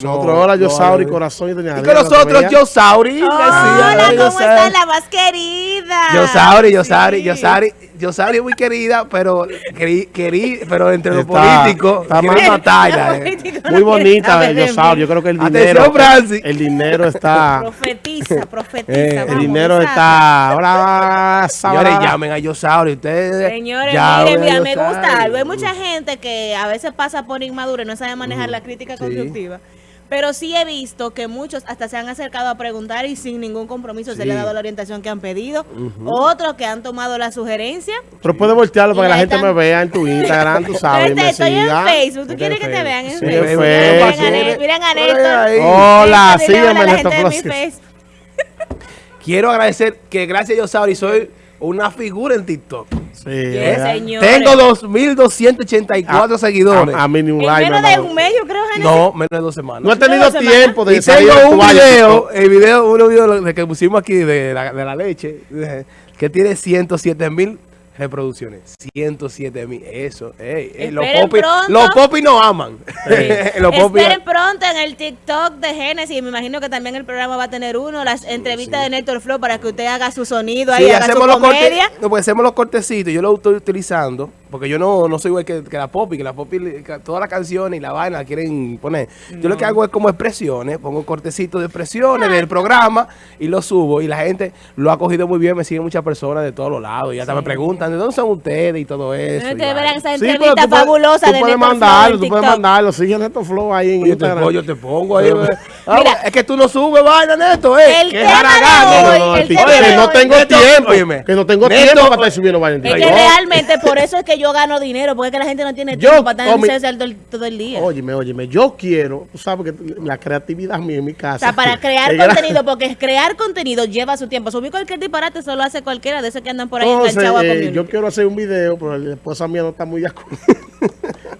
Nosotros, hola, yo Sauri, corazón y doña Y con nosotros, yo Sauri. Hola, ¿cómo está la más querida? Yo Sauri, yo Sauri, yo Sauri. Yo Sauri es muy querida, pero querí, pero entre los políticos, está más batalla. Eh. Muy bonita, yo Sauri. Yo creo que el dinero, el dinero está. Profetiza, profetiza. Eh, el dinero está. Ahora, Señores, llamen a yo Sauri. Ustedes. Señores, miren, mira, me gusta algo. Hay mucha gente que a veces pasa por inmadura y no sabe manejar la crítica constructiva. Pero sí he visto que muchos hasta se han acercado a preguntar y sin ningún compromiso se le ha dado la orientación que han pedido. Otros que han tomado la sugerencia. Pero puedes voltearlo para que la gente me vea en tu Instagram, tú sabes. Pero estoy en Facebook. ¿Tú quieres que te vean en Facebook? Miren a Néstor. Hola, sígueme en Quiero agradecer que gracias a Yosauri soy una figura en TikTok. Sí, señor. Tengo 2.284 seguidores. A, mí ni un like. menos de un mes, yo creo, No, menos de dos semanas. No he tenido tiempo de y tengo un video, el video, uno video de que pusimos aquí de la, de la leche, que tiene 107 mil reproducciones. 107 mil. Eso. Ey, los popis los popis no aman. los Esperen pronto en el TikTok de Genesis. Me imagino que también el programa va a tener uno. Las entrevistas de Néstor Flow para que usted haga su sonido ahí, haga hacemos su comedia. no, pues hacemos los cortecitos. Yo lo estoy utilizando. Porque yo no, no soy igual que, la Popi, que la Popi, todas las canciones y la vaina la quieren poner. Yo lo que hago es como expresiones, pongo cortecitos de expresiones del programa y lo subo. Y la gente lo ha cogido muy bien, me siguen muchas personas de todos los lados. Y hasta me preguntan ¿de dónde son ustedes y todo eso? Ustedes verán esa entrevista fabulosa tú puedes mandarlo, tú puedes mandarlo, sigue Neto Flow ahí en yo Instagram. Te, yo te pongo ahí. Ah, Mira, es que tú no subes vaina, Neto, eh. El tema de que no tengo tiempo, que no tengo tiempo para estar subiendo vaina. Es que realmente por eso es que yo gano dinero, porque es que la gente no tiene tiempo para estar en todo el día. Óyeme, óyeme, yo quiero, tú sabes que la creatividad mía en mi casa. O sea, para crear contenido, porque crear contenido lleva su tiempo. Subir cualquier disparate solo hace cualquiera de esos que andan por ahí a eh, Yo quiero hacer un video, pero la esposa mía no está muy de acuerdo.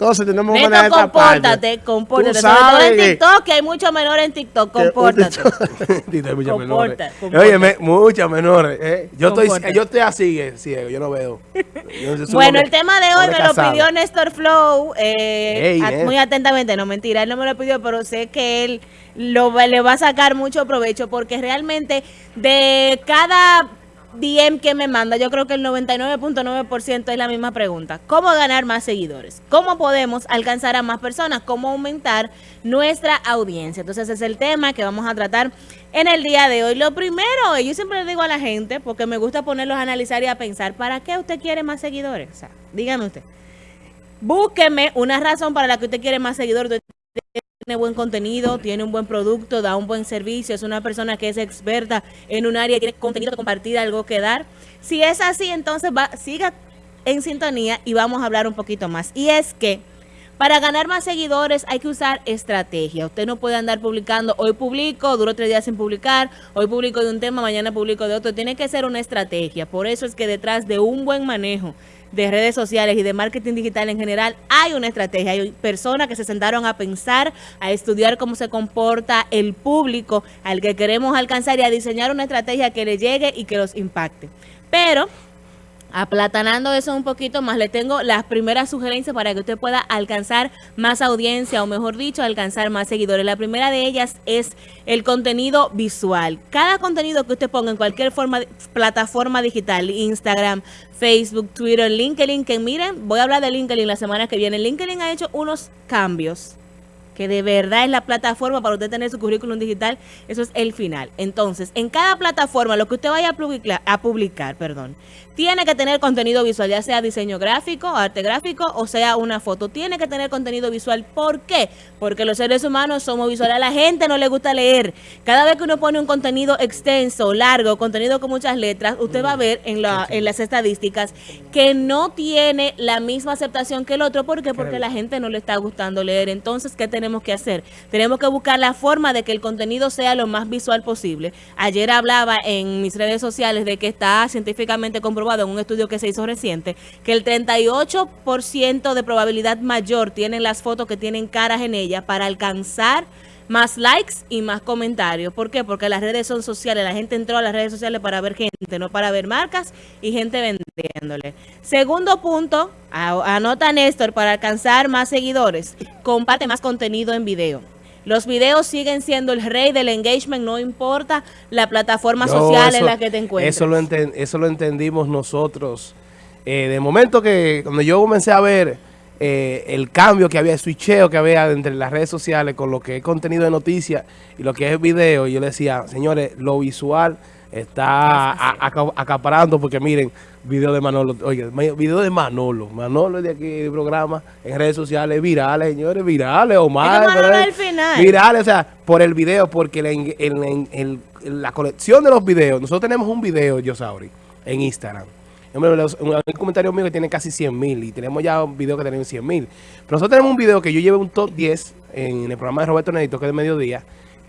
Entonces tenemos que manejar esta compórtate, compórtate. Sobre todo en TikTok, que hay muchos menores en TikTok, compórtate. hay muchos menores. Oye, muchas menores. Eh. Yo, estoy, yo estoy así, eh, ciego, yo no veo. bueno, el tema de hoy me lo pidió Néstor Flow, eh, muy atentamente, no mentira, él no me lo pidió, pero sé que él lo, le va a sacar mucho provecho porque realmente de cada DM que me manda, yo creo que el 99.9% es la misma pregunta. ¿Cómo ganar más seguidores? ¿Cómo podemos alcanzar a más personas? ¿Cómo aumentar nuestra audiencia? Entonces ese es el tema que vamos a tratar en el día de hoy. Lo primero, yo siempre le digo a la gente, porque me gusta ponerlos a analizar y a pensar, ¿para qué usted quiere más seguidores? O sea, dígame usted. Búsqueme una razón para la que usted quiere más seguidores tiene buen contenido, tiene un buen producto, da un buen servicio, es una persona que es experta en un área, tiene contenido que compartir, algo que dar. Si es así, entonces va, siga en sintonía y vamos a hablar un poquito más. Y es que para ganar más seguidores hay que usar estrategia. Usted no puede andar publicando, hoy publico, duro tres días sin publicar, hoy publico de un tema, mañana publico de otro. Tiene que ser una estrategia. Por eso es que detrás de un buen manejo de redes sociales y de marketing digital en general, hay una estrategia. Hay personas que se sentaron a pensar, a estudiar cómo se comporta el público al que queremos alcanzar y a diseñar una estrategia que le llegue y que los impacte. Pero Aplatanando eso un poquito más, le tengo las primeras sugerencias para que usted pueda alcanzar más audiencia o mejor dicho, alcanzar más seguidores. La primera de ellas es el contenido visual. Cada contenido que usted ponga en cualquier forma, plataforma digital, Instagram, Facebook, Twitter, LinkedIn, que miren, voy a hablar de LinkedIn la semana que viene. LinkedIn ha hecho unos cambios que de verdad es la plataforma para usted tener su currículum digital, eso es el final. Entonces, en cada plataforma, lo que usted vaya a publicar, a publicar perdón, tiene que tener contenido visual, ya sea diseño gráfico, arte gráfico o sea una foto. Tiene que tener contenido visual. ¿Por qué? Porque los seres humanos somos visuales. A la gente no le gusta leer. Cada vez que uno pone un contenido extenso, largo, contenido con muchas letras, usted va a ver en, la, en las estadísticas que no tiene la misma aceptación que el otro. ¿Por qué? Porque la gente no le está gustando leer. Entonces, ¿qué tenemos que hacer? Tenemos que buscar la forma de que el contenido sea lo más visual posible. Ayer hablaba en mis redes sociales de que está científicamente comprobado en un estudio que se hizo reciente, que el 38% de probabilidad mayor tienen las fotos que tienen caras en ellas para alcanzar más likes y más comentarios. ¿Por qué? Porque las redes son sociales. La gente entró a las redes sociales para ver gente, no para ver marcas y gente vendiéndole. Segundo punto, anota Néstor, para alcanzar más seguidores, comparte más contenido en video. Los videos siguen siendo el rey del engagement, no importa la plataforma social en la que te encuentres. Eso lo, eso lo entendimos nosotros. Eh, de momento que cuando yo comencé a ver eh, el cambio que había, el switcheo que había entre las redes sociales con lo que es contenido de noticias y lo que es video, yo le decía, señores, lo visual está acaparando porque miren, video de Manolo, oye, video de Manolo, Manolo de aquí del programa, en redes sociales, virales, señores, virales, o más. Virales, o sea, por el video, porque la colección de los videos, nosotros tenemos un video, Yosauri, en Instagram. Un comentario mío que tiene casi 100 mil y tenemos ya un video que tiene 100 mil. Pero nosotros tenemos un video que yo llevé un top 10 en el programa de Roberto Nedito, que es de mediodía,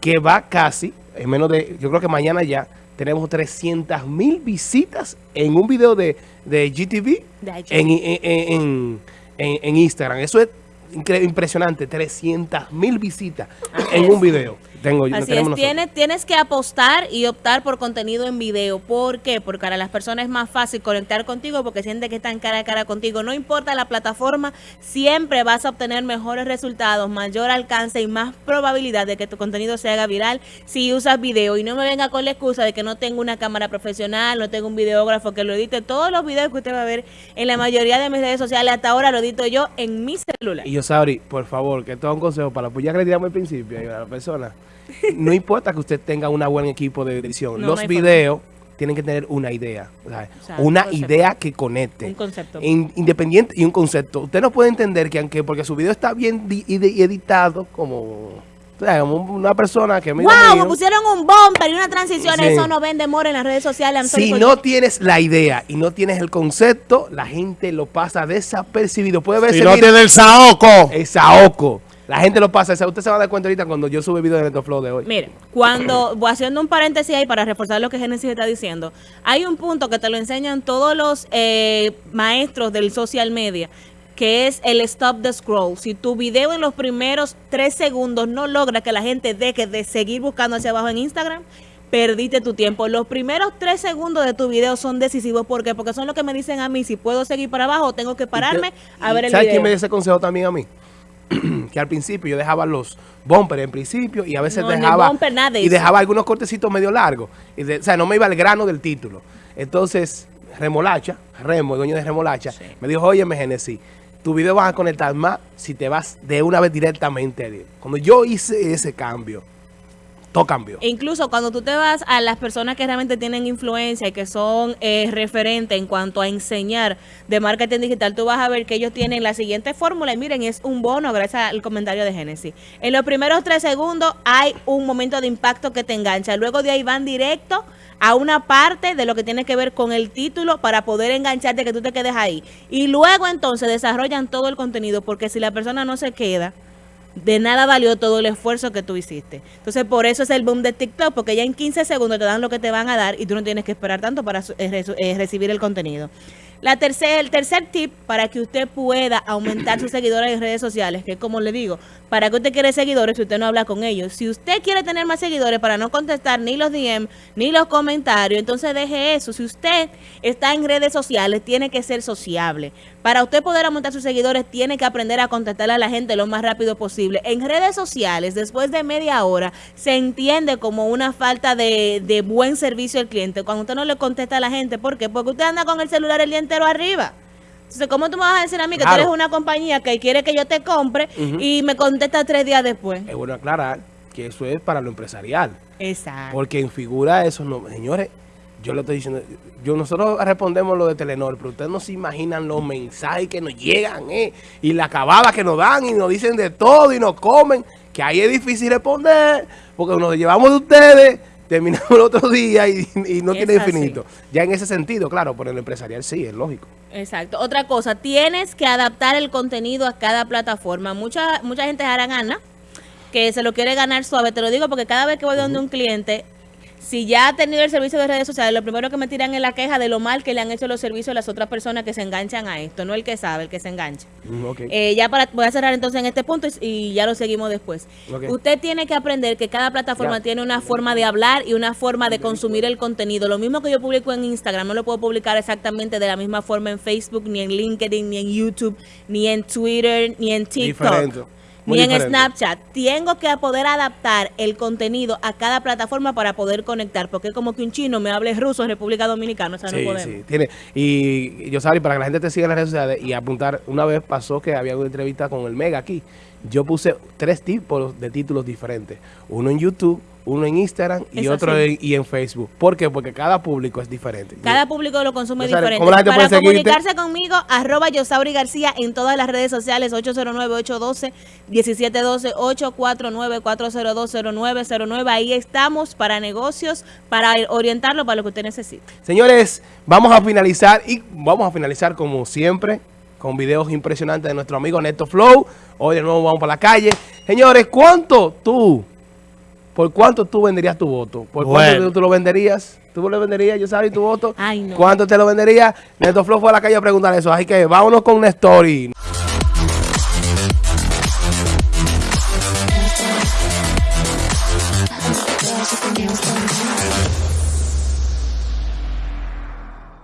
que va casi, en menos de, yo creo que mañana ya, tenemos 300 mil visitas en un video de, de GTV en, en, Instagram. Eso es impresionante, 300 mil visitas en un video. Tengo, Así es, tienes, tienes que apostar y optar por contenido en video. ¿Por qué? Porque para las personas es más fácil conectar contigo porque siente que están cara a cara contigo. No importa la plataforma, siempre vas a obtener mejores resultados, mayor alcance y más probabilidad de que tu contenido se haga viral si usas video. Y no me venga con la excusa de que no tengo una cámara profesional, no tengo un videógrafo que lo edite. Todos los videos que usted va a ver en la mayoría de mis redes sociales hasta ahora lo edito yo en mi celular. Y yo, Sabri, por favor, que todo un consejo para apoyar que le al principio a la persona no importa que usted tenga un buen equipo de edición. Los videos tienen que tener una idea. una idea que conecte. Un concepto. independiente y un concepto. Usted no puede entender que aunque porque su video está bien editado como... una persona que me ¡Wow! me pusieron un bumper y una transición. Eso no vende more en las redes sociales. Si no tienes la idea y no tienes el concepto, la gente lo pasa desapercibido. Puede ver Si no tiene el saoco. El saoco. La gente lo pasa. Usted se va a dar cuenta ahorita cuando yo sube video de Netoflow de hoy. Mire, cuando, voy haciendo un paréntesis ahí para reforzar lo que Genesis está diciendo, hay un punto que te lo enseñan todos los eh, maestros del social media, que es el stop the scroll. Si tu video en los primeros tres segundos no logra que la gente deje de seguir buscando hacia abajo en Instagram, perdiste tu tiempo. Los primeros tres segundos de tu video son decisivos. ¿Por qué? Porque son lo que me dicen a mí si puedo seguir para abajo o tengo que pararme a ver el video. ¿Sabes quién me dio ese consejo también a mí? que al principio yo dejaba los bumpers en principio y a veces dejaba y dejaba algunos cortecitos medio largos. Y o sea, no me iba al grano del título. Entonces, Remolacha, Remo, el dueño de Remolacha, me dijo, oye, Genesis, tu video vas a conectar más si te vas de una vez directamente. Cuando yo hice ese cambio, todo cambió. E incluso cuando tú te vas a las personas que realmente tienen influencia y que son eh, referentes en cuanto a enseñar de marketing digital, tú vas a ver que ellos tienen la siguiente fórmula y miren, es un bono gracias al comentario de Génesis. En los primeros tres segundos hay un momento de impacto que te engancha. Luego de ahí van directo a una parte de lo que tiene que ver con el título para poder engancharte que tú te quedes ahí. Y luego entonces desarrollan todo el contenido porque si la persona no se queda de nada valió todo el esfuerzo que tú hiciste. Entonces, por eso es el boom de TikTok, porque ya en 15 segundos te dan lo que te van a dar y tú no tienes que esperar tanto para eh, eh, recibir el contenido. La tercer, el tercer tip para que usted pueda aumentar sus seguidores en redes sociales, que como le digo, para que usted quiere seguidores si usted no habla con ellos. Si usted quiere tener más seguidores para no contestar ni los DM ni los comentarios, entonces deje eso. Si usted está en redes sociales, tiene que ser sociable. Para usted poder aumentar sus seguidores, tiene que aprender a contestar a la gente lo más rápido posible. En redes sociales, después de media hora, se entiende como una falta de, de buen servicio al cliente. Cuando usted no le contesta a la gente, ¿por qué? Porque usted anda con el celular el día entero arriba. Entonces, ¿cómo tú me vas a decir a mí que tú eres una compañía que quiere que yo te compre y me contesta tres días después? Es bueno aclarar que eso es para lo empresarial. Exacto. Porque en figura eso no, señores, yo le estoy diciendo, yo nosotros respondemos lo de Telenor, pero ustedes no se imaginan los mensajes que nos llegan, eh, y la acabada que nos dan, y nos dicen de todo, y nos comen, que ahí es difícil responder, porque nos llevamos de ustedes, terminamos el otro día y, no tiene infinito. Ya en ese sentido, claro, por el empresarial sí, es lógico. Exacto. Otra cosa, tienes que adaptar el contenido a cada plataforma. Mucha, mucha gente hará gana que se lo quiere ganar suave. Te lo digo porque cada vez que voy donde un cliente, si ya ha tenido el servicio de redes sociales, lo primero que me tiran es la queja de lo mal que le han hecho los servicios a las otras personas que se enganchan a esto, no el que sabe, el que se engancha. Mm, eh, ya para, voy a cerrar entonces en este punto y, ya lo seguimos después. Usted tiene que aprender que cada plataforma tiene una forma de hablar y una forma de consumir el contenido. Lo mismo que yo publico en Instagram, no lo puedo publicar exactamente de la misma forma en Facebook, ni en LinkedIn, ni en YouTube, ni en Twitter, ni en TikTok. Ni en Snapchat. Tengo que poder adaptar el contenido a cada plataforma para poder conectar, porque es como que un chino me hable ruso en República Dominicana, o sea, no podemos. Sí, tiene. Y yo sabía, para que la gente te siga en las redes sociales y apuntar, una vez pasó que había una entrevista con el Mega aquí. Yo puse tres tipos de títulos diferentes. Uno en YouTube, uno en Instagram y otro en, y en Facebook. ¿Por qué? Porque cada público es diferente. Cada público lo consume diferente. Para comunicarse conmigo, arroba Yosauri García en todas las redes sociales, 809-812-1712, 849-402-0909. Ahí estamos para negocios, para orientarlo para lo que usted necesite. Señores, vamos a finalizar y vamos a finalizar como siempre con videos impresionantes de nuestro amigo Neto Flow. Hoy de nuevo vamos para la calle. Señores, ¿cuánto tú ¿Por cuánto tú venderías tu voto? ¿Por cuánto tú lo venderías? ¿Tú lo venderías, yo sabes, tu voto? Ay, no. ¿Cuánto te lo venderías? Neto Flow fue a la calle a preguntar eso. Así que vámonos con una story.